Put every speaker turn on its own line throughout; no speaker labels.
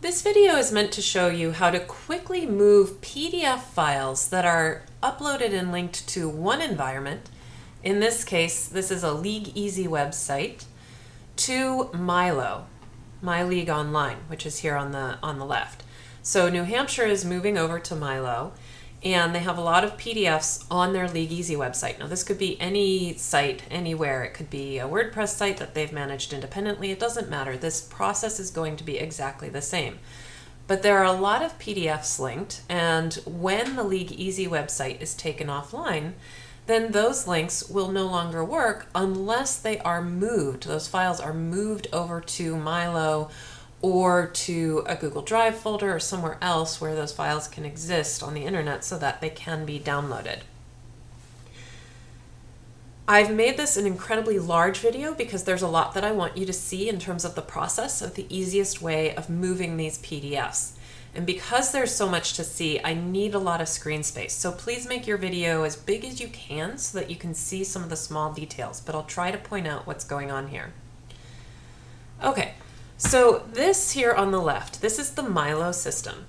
This video is meant to show you how to quickly move PDF files that are uploaded and linked to one environment, in this case this is a League Easy website, to Milo, My League Online, which is here on the, on the left. So New Hampshire is moving over to Milo and they have a lot of PDFs on their League Easy website. Now, this could be any site, anywhere. It could be a WordPress site that they've managed independently. It doesn't matter. This process is going to be exactly the same. But there are a lot of PDFs linked, and when the League Easy website is taken offline, then those links will no longer work unless they are moved. Those files are moved over to Milo or to a Google Drive folder or somewhere else where those files can exist on the internet so that they can be downloaded. I've made this an incredibly large video because there's a lot that I want you to see in terms of the process of the easiest way of moving these PDFs. And because there's so much to see, I need a lot of screen space. So please make your video as big as you can so that you can see some of the small details, but I'll try to point out what's going on here. Okay, so this here on the left, this is the Milo system.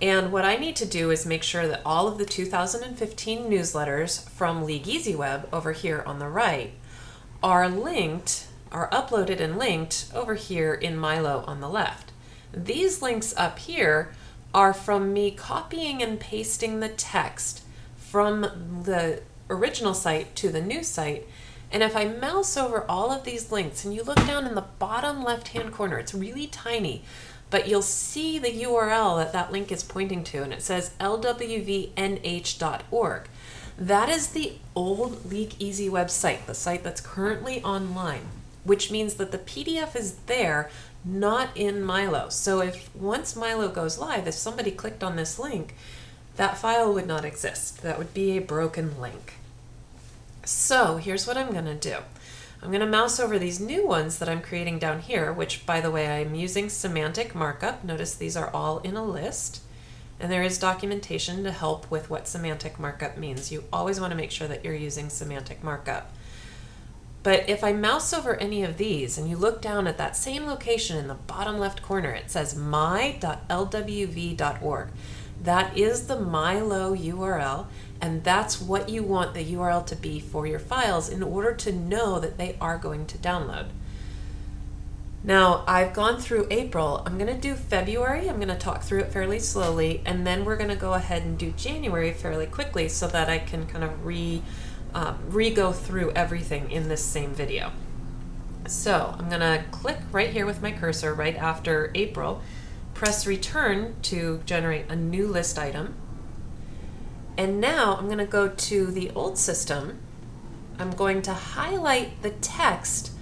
And what I need to do is make sure that all of the 2015 newsletters from League Easy Web over here on the right are linked, are uploaded and linked over here in Milo on the left. These links up here are from me copying and pasting the text from the original site to the new site and if I mouse over all of these links and you look down in the bottom left hand corner, it's really tiny, but you'll see the URL that that link is pointing to and it says lwvnh.org. That is the old League Easy website, the site that's currently online, which means that the PDF is there, not in Milo. So if once Milo goes live, if somebody clicked on this link, that file would not exist. That would be a broken link. So here's what I'm going to do. I'm going to mouse over these new ones that I'm creating down here, which by the way, I'm using semantic markup. Notice these are all in a list. And there is documentation to help with what semantic markup means. You always want to make sure that you're using semantic markup. But if I mouse over any of these and you look down at that same location in the bottom left corner, it says my.lwv.org. That is the Milo URL, and that's what you want the URL to be for your files in order to know that they are going to download. Now, I've gone through April. I'm going to do February. I'm going to talk through it fairly slowly, and then we're going to go ahead and do January fairly quickly so that I can kind of re, um, re-go through everything in this same video. So I'm going to click right here with my cursor right after April, press return to generate a new list item. And now I'm going to go to the old system. I'm going to highlight the text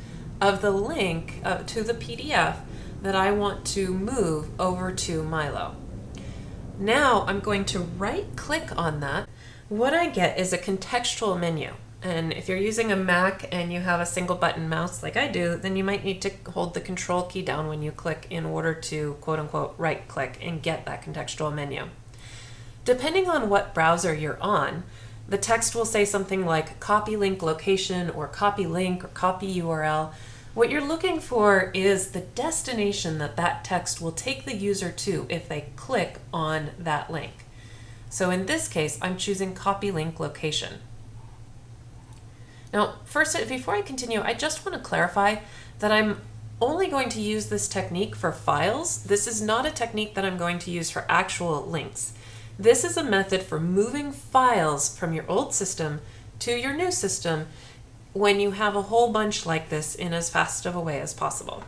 of the link uh, to the PDF that I want to move over to Milo. Now I'm going to right click on that. What I get is a contextual menu. And if you're using a Mac and you have a single button mouse like I do, then you might need to hold the control key down when you click in order to quote unquote right click and get that contextual menu. Depending on what browser you're on, the text will say something like copy link location or copy link or copy URL. What you're looking for is the destination that that text will take the user to if they click on that link. So in this case, I'm choosing copy link location. Now, first, before I continue, I just want to clarify that I'm only going to use this technique for files. This is not a technique that I'm going to use for actual links. This is a method for moving files from your old system to your new system when you have a whole bunch like this in as fast of a way as possible.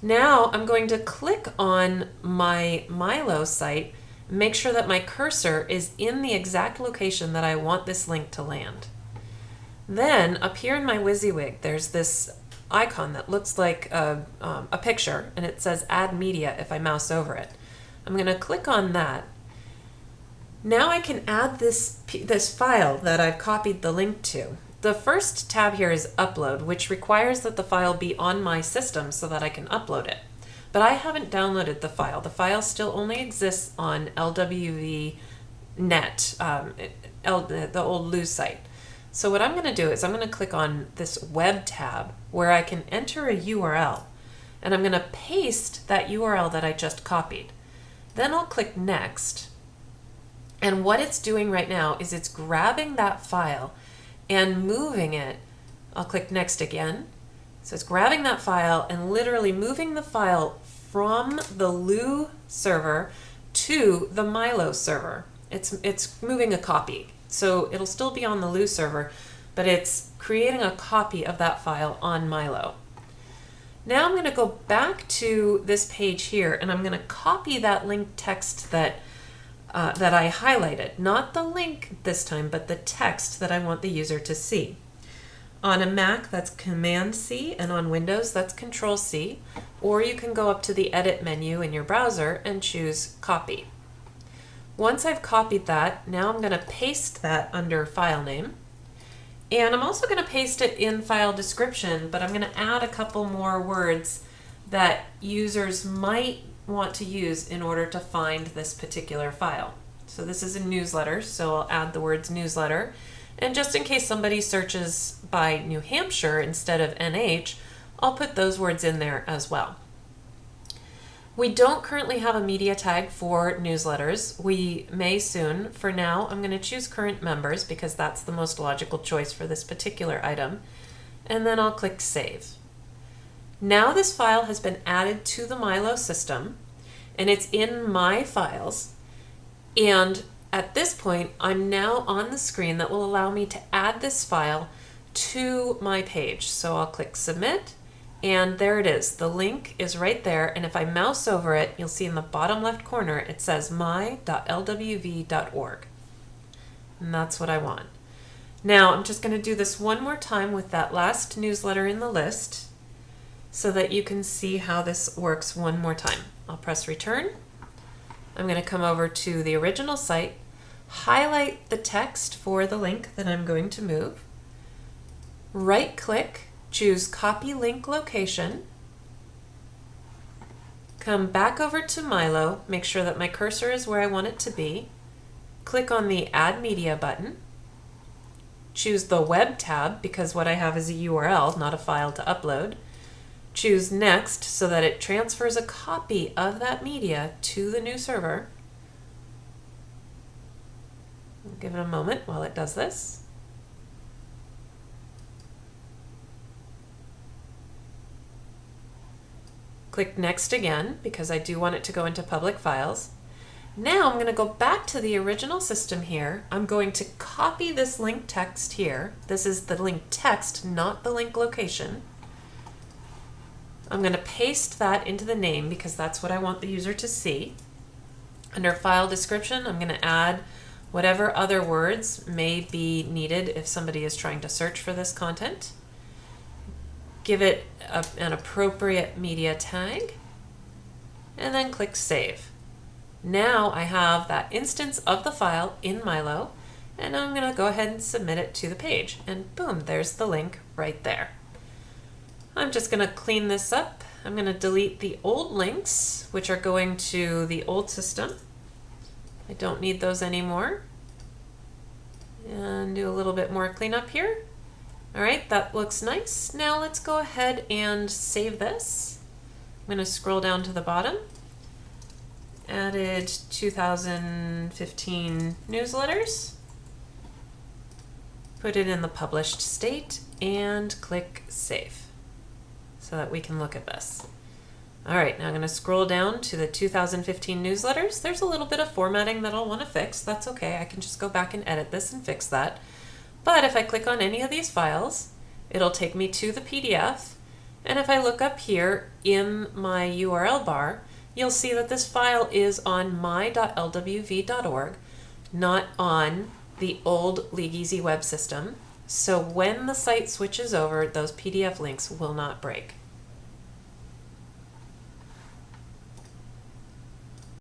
Now I'm going to click on my Milo site, make sure that my cursor is in the exact location that I want this link to land. Then up here in my WYSIWYG, there's this icon that looks like a, um, a picture and it says add media if I mouse over it. I'm going to click on that. Now I can add this, this file that I've copied the link to. The first tab here is upload, which requires that the file be on my system so that I can upload it. But I haven't downloaded the file. The file still only exists on LWV net, um, the old Lose site. So what I'm going to do is I'm going to click on this web tab where I can enter a URL. and I'm going to paste that URL that I just copied. Then I'll click next. And what it's doing right now is it's grabbing that file and moving it. I'll click next again. So it's grabbing that file and literally moving the file from the LEW server to the Milo server. It's, it's moving a copy. So it'll still be on the LEW server, but it's creating a copy of that file on Milo. Now I'm going to go back to this page here and I'm going to copy that link text that uh, that I highlighted. Not the link this time, but the text that I want the user to see. On a Mac, that's Command C, and on Windows, that's Control C. Or you can go up to the Edit menu in your browser and choose Copy. Once I've copied that, now I'm going to paste that under File Name. And I'm also going to paste it in File Description, but I'm going to add a couple more words that users might want to use in order to find this particular file. So this is a newsletter, so I'll add the words newsletter. And just in case somebody searches by New Hampshire instead of NH, I'll put those words in there as well. We don't currently have a media tag for newsletters. We may soon. For now, I'm going to choose current members because that's the most logical choice for this particular item. And then I'll click Save. Now this file has been added to the Milo system and it's in my files. And at this point, I'm now on the screen that will allow me to add this file to my page. So I'll click submit and there it is. The link is right there. And if I mouse over it, you'll see in the bottom left corner, it says my.lwv.org. And that's what I want. Now I'm just going to do this one more time with that last newsletter in the list so that you can see how this works one more time. I'll press return. I'm going to come over to the original site, highlight the text for the link that I'm going to move, right click, choose copy link location, come back over to Milo, make sure that my cursor is where I want it to be, click on the add media button, choose the web tab because what I have is a URL, not a file to upload, Choose Next so that it transfers a copy of that media to the new server. Give it a moment while it does this. Click Next again because I do want it to go into public files. Now I'm going to go back to the original system here. I'm going to copy this link text here. This is the link text, not the link location. I'm going to paste that into the name because that's what I want the user to see. Under file description, I'm going to add whatever other words may be needed if somebody is trying to search for this content. Give it a, an appropriate media tag and then click Save. Now I have that instance of the file in Milo and I'm going to go ahead and submit it to the page and boom, there's the link right there. I'm just going to clean this up. I'm going to delete the old links, which are going to the old system. I don't need those anymore. And do a little bit more cleanup here. All right, that looks nice. Now let's go ahead and save this. I'm going to scroll down to the bottom. Added 2015 newsletters. Put it in the published state and click Save so that we can look at this. All right, now I'm going to scroll down to the 2015 newsletters. There's a little bit of formatting that I'll want to fix. That's okay. I can just go back and edit this and fix that. But if I click on any of these files, it'll take me to the PDF. And if I look up here in my URL bar, you'll see that this file is on my.lwv.org, not on the old LeagueEasy web system. So when the site switches over, those PDF links will not break.